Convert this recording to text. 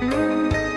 oh